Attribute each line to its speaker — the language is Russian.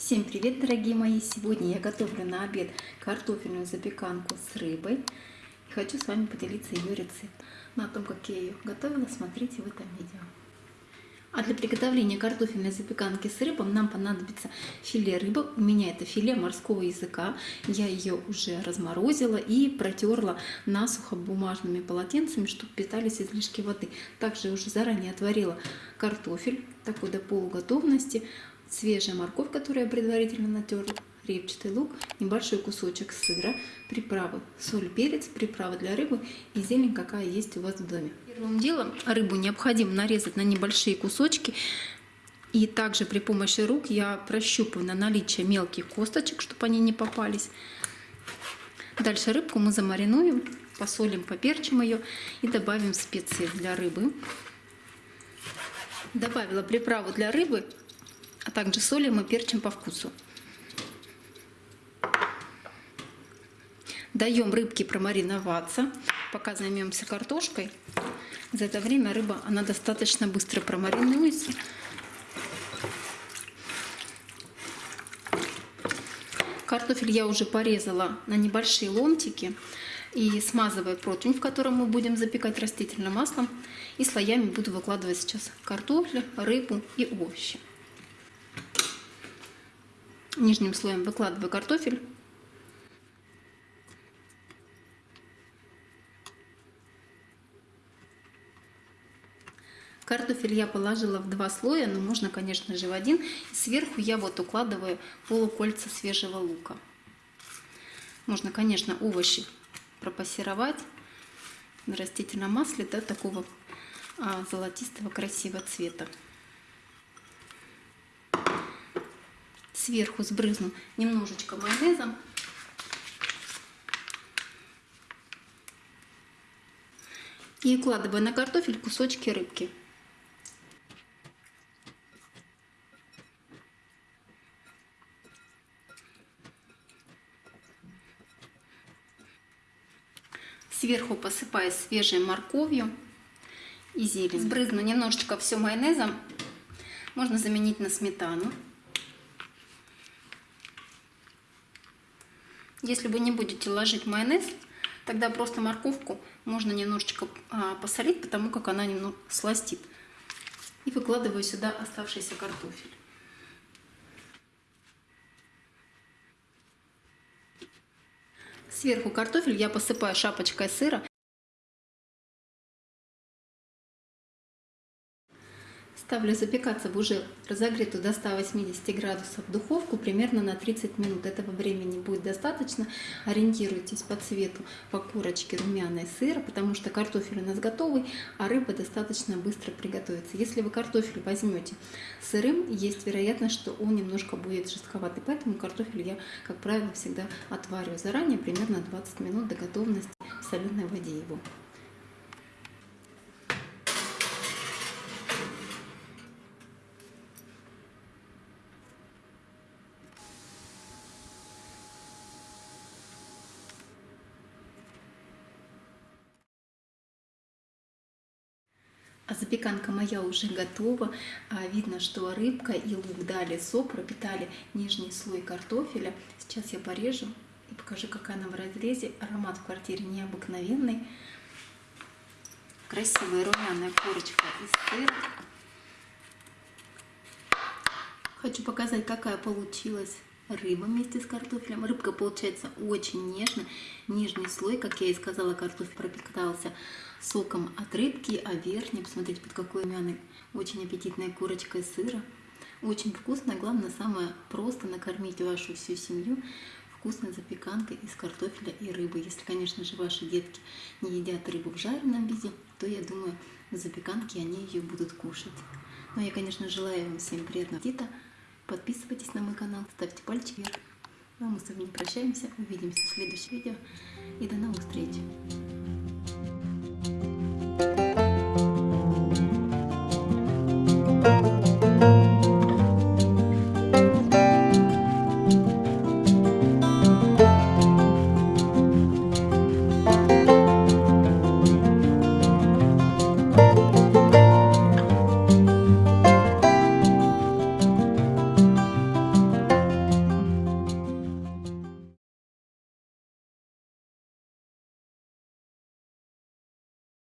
Speaker 1: Всем привет, дорогие мои! Сегодня я готовлю на обед картофельную запеканку с рыбой. И хочу с вами поделиться ее рецепт. Но о том, как я ее готовила, смотрите в этом видео. А для приготовления картофельной запеканки с рыбой нам понадобится филе рыбы. У меня это филе морского языка. Я ее уже разморозила и протерла насухо бумажными полотенцами, чтобы питались излишки воды. Также уже заранее отварила картофель, такой до полуготовности свежая морковь, которую я предварительно натерла, репчатый лук, небольшой кусочек сыра, приправы, соль, перец, приправы для рыбы и зелень, какая есть у вас в доме. Первым делом рыбу необходимо нарезать на небольшие кусочки. И также при помощи рук я прощупываю на наличие мелких косточек, чтобы они не попались. Дальше рыбку мы замаринуем, посолим, поперчим ее и добавим специи для рыбы. Добавила приправу для рыбы а также солим и перчим по вкусу. Даем рыбке промариноваться, пока займемся картошкой. За это время рыба, она достаточно быстро промаринуется. Картофель я уже порезала на небольшие ломтики и смазывая противень, в котором мы будем запекать растительным маслом. И слоями буду выкладывать сейчас картофель, рыбу и овощи. Нижним слоем выкладываю картофель. Картофель я положила в два слоя, но можно, конечно же, в один. Сверху я вот укладываю полукольца свежего лука. Можно, конечно, овощи пропассеровать на растительном масле до такого а, золотистого красивого цвета. Сверху сбрызну немножечко майонезом. И укладываю на картофель кусочки рыбки. Сверху посыпаю свежей морковью и зелень. Сбрызну немножечко все майонезом. Можно заменить на сметану. Если вы не будете ложить майонез, тогда просто морковку можно немножечко а, посолить, потому как она немного сластит. И выкладываю сюда оставшийся картофель. Сверху картофель я посыпаю шапочкой сыра Ставлю запекаться в уже разогретую до 180 градусов духовку примерно на 30 минут. Этого времени будет достаточно. Ориентируйтесь по цвету, по корочке румяной сыра, потому что картофель у нас готовый, а рыба достаточно быстро приготовится. Если вы картофель возьмете сырым, есть вероятность, что он немножко будет жестковатый. Поэтому картофель я, как правило, всегда отвариваю заранее, примерно 20 минут до готовности в соленой воде его. А запеканка моя уже готова. А видно, что рыбка и лук дали сок, пропитали нижний слой картофеля. Сейчас я порежу и покажу, какая она в разрезе. Аромат в квартире необыкновенный. Красивая румяная корочка из сыра. Хочу показать, какая получилась рыба вместе с картофелем. Рыбка получается очень нежно. Нижний слой, как я и сказала, картофель пропитался соком от рыбки, а верхний, посмотрите, под какой мяной, очень аппетитная курочка из сыра. Очень вкусно, главное, самое просто накормить вашу всю семью вкусной запеканкой из картофеля и рыбы. Если, конечно же, ваши детки не едят рыбу в жареном виде, то, я думаю, в запеканке они ее будут кушать. Но я, конечно, желаю вам всем приятного аппетита. Подписывайтесь на мой канал, ставьте пальчик вверх. Ну а мы с вами прощаемся, увидимся в следующем видео и до новых встреч!